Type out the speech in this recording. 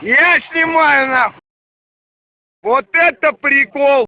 я снимаю нахуй. Вот это прикол.